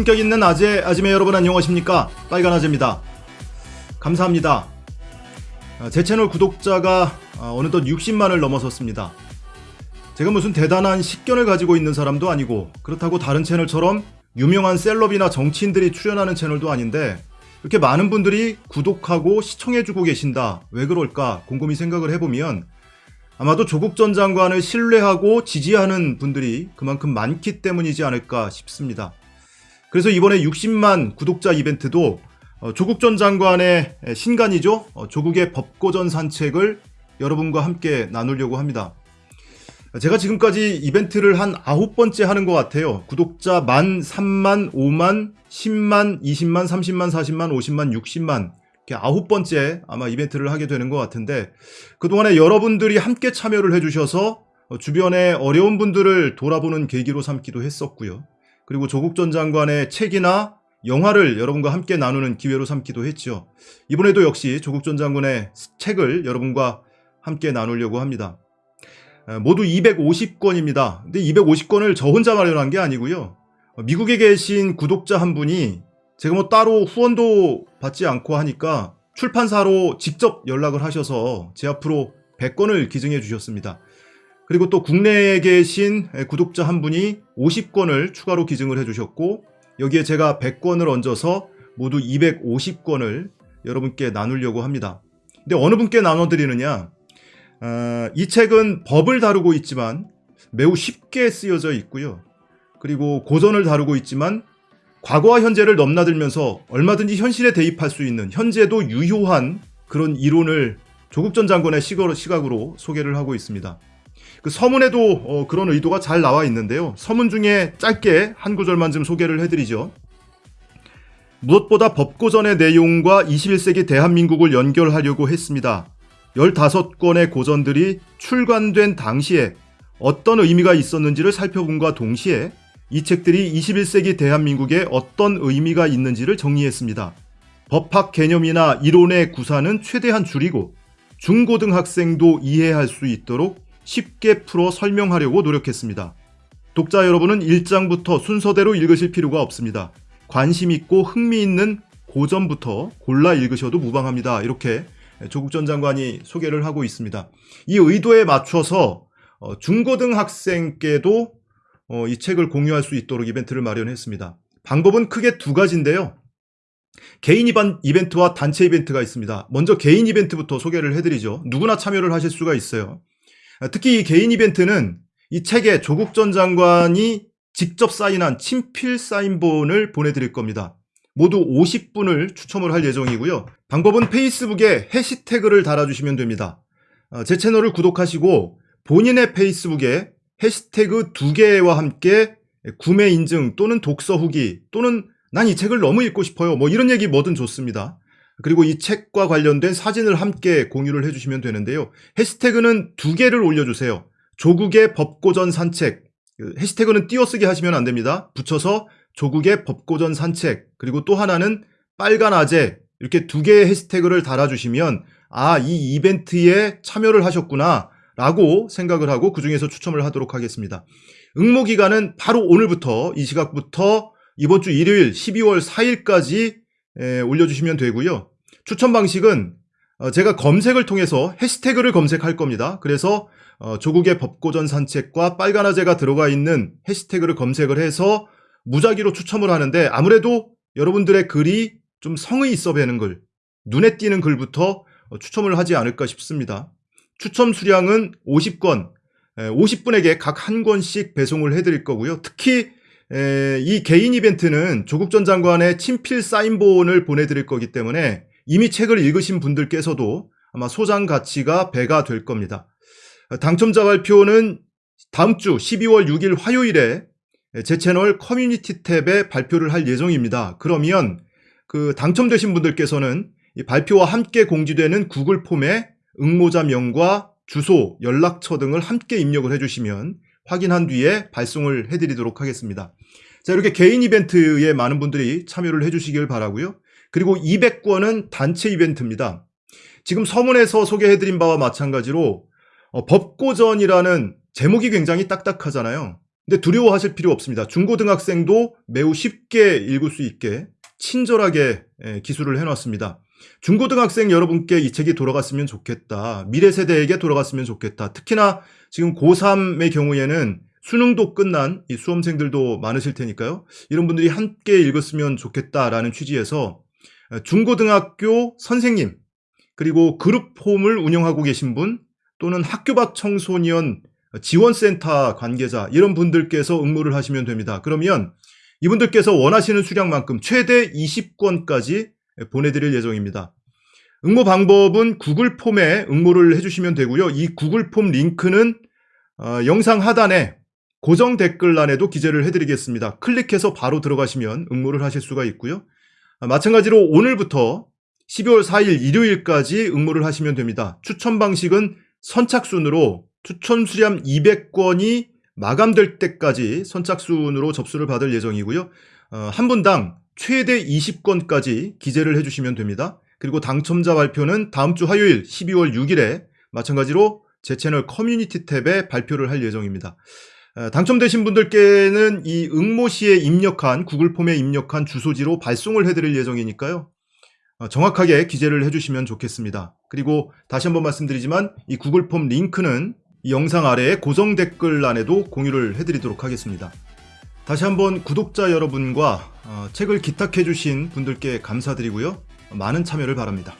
품격 있는 아재, 아지매 여러분 안녕하십니까? 빨간 아재입니다. 감사합니다. 아, 제 채널 구독자가 아, 어느덧 60만을 넘어섰습니다. 제가 무슨 대단한 식견을 가지고 있는 사람도 아니고 그렇다고 다른 채널처럼 유명한 셀럽이나 정치인들이 출연하는 채널도 아닌데 이렇게 많은 분들이 구독하고 시청해주고 계신다. 왜 그럴까? 곰곰이 생각을 해보면 아마도 조국 전 장관을 신뢰하고 지지하는 분들이 그만큼 많기 때문이지 않을까 싶습니다. 그래서 이번에 60만 구독자 이벤트도 어, 조국 전 장관의 신간이죠. 어, 조국의 법고전 산책을 여러분과 함께 나누려고 합니다. 제가 지금까지 이벤트를 한 아홉 번째 하는 것 같아요. 구독자 만, 3만, 5만, 10만, 20만, 30만, 40만, 50만, 60만 이렇게 아홉 번째 아마 이벤트를 하게 되는 것 같은데 그동안에 여러분들이 함께 참여를 해주셔서 주변의 어려운 분들을 돌아보는 계기로 삼기도 했었고요. 그리고 조국 전 장관의 책이나 영화를 여러분과 함께 나누는 기회로 삼기도 했죠. 이번에도 역시 조국 전 장관의 책을 여러분과 함께 나누려고 합니다. 모두 250권입니다. 근데 250권을 저 혼자 마련한 게 아니고요. 미국에 계신 구독자 한 분이 제가 뭐 따로 후원도 받지 않고 하니까 출판사로 직접 연락을 하셔서 제 앞으로 100권을 기증해 주셨습니다. 그리고 또 국내에 계신 구독자 한 분이 50권을 추가로 기증을 해 주셨고 여기에 제가 100권을 얹어서 모두 250권을 여러분께 나누려고 합니다. 근데 어느 분께 나눠드리느냐 어, 이 책은 법을 다루고 있지만 매우 쉽게 쓰여져 있고요. 그리고 고전을 다루고 있지만 과거와 현재를 넘나들면서 얼마든지 현실에 대입할 수 있는 현재도 유효한 그런 이론을 조국 전 장관의 시각으로 소개를 하고 있습니다. 그 서문에도 어, 그런 의도가 잘 나와 있는데요. 서문 중에 짧게 한 구절만 좀 소개를 해드리죠. 무엇보다 법고전의 내용과 21세기 대한민국을 연결하려고 했습니다. 15권의 고전들이 출간된 당시에 어떤 의미가 있었는지를 살펴본과 동시에 이 책들이 21세기 대한민국에 어떤 의미가 있는지를 정리했습니다. 법학 개념이나 이론의 구사는 최대한 줄이고 중고등학생도 이해할 수 있도록 쉽게 풀어 설명하려고 노력했습니다. 독자 여러분은 1장부터 순서대로 읽으실 필요가 없습니다. 관심 있고 흥미있는 고전부터 골라 읽으셔도 무방합니다. 이렇게 조국 전 장관이 소개를 하고 있습니다. 이 의도에 맞춰서 어, 중고등학생께도 어, 이 책을 공유할 수 있도록 이벤트를 마련했습니다. 방법은 크게 두 가지인데요. 개인 이벤트와 단체 이벤트가 있습니다. 먼저 개인 이벤트부터 소개를 해드리죠. 누구나 참여를 하실 수가 있어요. 특히 이 개인 이벤트는 이 책에 조국 전 장관이 직접 사인한 친필 사인본을 보내드릴 겁니다. 모두 50분을 추첨을 할 예정이고요. 방법은 페이스북에 해시태그를 달아주시면 됩니다. 어, 제 채널을 구독하시고 본인의 페이스북에 해시태그 두 개와 함께 구매 인증 또는 독서 후기 또는 난 이 책을 너무 읽고 싶어요. 뭐 이런 얘기 뭐든 좋습니다. 그리고 이 책과 관련된 사진을 함께 공유를 해주시면 되는데요. 해시태그는 두 개를 올려주세요. 조국의 법고전 산책. 그 해시태그는 띄어쓰기 하시면 안 됩니다. 붙여서 조국의 법고전 산책 그리고 또 하나는 빨간 아재 이렇게 두 개의 해시태그를 달아주시면 아 이 이벤트에 참여를 하셨구나 라고 생각을 하고 그 중에서 추첨을 하도록 하겠습니다. 응모 기간은 바로 오늘부터 이 시각부터 이번 주 일요일 12월 4일까지 올려주시면 되고요. 추천 방식은 어, 제가 검색을 통해서 해시태그를 검색할 겁니다. 그래서 어, 조국의 법고전 산책과 빨간 아재가 들어가 있는 해시태그를 검색을 해서 무작위로 추첨을 하는데 아무래도 여러분들의 글이 좀 성의 있어 배는 글, 눈에 띄는 글부터 어, 추첨을 하지 않을까 싶습니다. 추첨 수량은 50권, 50분에게 각 한 권씩 배송을 해드릴 거고요. 특히 이 개인 이벤트는 조국 전 장관의 친필 사인본을 보내드릴 거기 때문에 이미 책을 읽으신 분들께서도 아마 소장 가치가 배가 될 겁니다. 당첨자 발표는 다음 주 12월 6일 화요일에 제 채널 커뮤니티 탭에 발표를 할 예정입니다. 그러면 그 당첨되신 분들께서는 발표와 함께 공지되는 구글 폼에 응모자 명과 주소, 연락처 등을 함께 입력을 해주시면 확인한 뒤에 발송을 해드리도록 하겠습니다. 자 이렇게 개인 이벤트에 많은 분들이 참여를 해주시길 바라고요. 그리고 200권은 단체 이벤트입니다. 지금 서문에서 소개해드린 바와 마찬가지로 어, 법고전이라는 제목이 굉장히 딱딱하잖아요. 근데 두려워하실 필요 없습니다. 중고등학생도 매우 쉽게 읽을 수 있게 친절하게 예, 기술을 해놨습니다. 중고등학생 여러분께 이 책이 돌아갔으면 좋겠다. 미래 세대에게 돌아갔으면 좋겠다. 특히나 지금 고3의 경우에는 수능도 끝난 이 수험생들도 많으실 테니까요. 이런 분들이 함께 읽었으면 좋겠다라는 취지에서 중고등학교 선생님 그리고 그룹홈을 운영하고 계신 분 또는 학교 밖 청소년 지원센터 관계자 이런 분들께서 응모를 하시면 됩니다. 그러면 이분들께서 원하시는 수량만큼 최대 20권까지 보내드릴 예정입니다. 응모 방법은 구글 폼에 응모를 해주시면 되고요. 이 구글 폼 링크는 어, 영상 하단에 고정 댓글란에도 기재를 해드리겠습니다. 클릭해서 바로 들어가시면 응모를 하실 수가 있고요. 아, 마찬가지로 오늘부터 12월 4일 일요일까지 응모를 하시면 됩니다. 추천 방식은 선착순으로 추천 수량 200권이 마감될 때까지 선착순으로 접수를 받을 예정이고요. 어, 한 분당 최대 20건까지 기재를 해주시면 됩니다. 그리고 당첨자 발표는 다음 주 화요일 12월 6일에 마찬가지로 제 채널 커뮤니티 탭에 발표를 할 예정입니다. 어, 당첨되신 분들께는 이 응모시에 입력한 구글 폼에 입력한 주소지로 발송을 해드릴 예정이니까요. 어, 정확하게 기재를 해주시면 좋겠습니다. 그리고 다시 한번 말씀드리지만 이 구글 폼 링크는 이 영상 아래에 고정 댓글란에도 공유를 해드리도록 하겠습니다. 다시 한번 구독자 여러분과 어, 책을 기탁해주신 분들께 감사드리고요. 많은 참여를 바랍니다.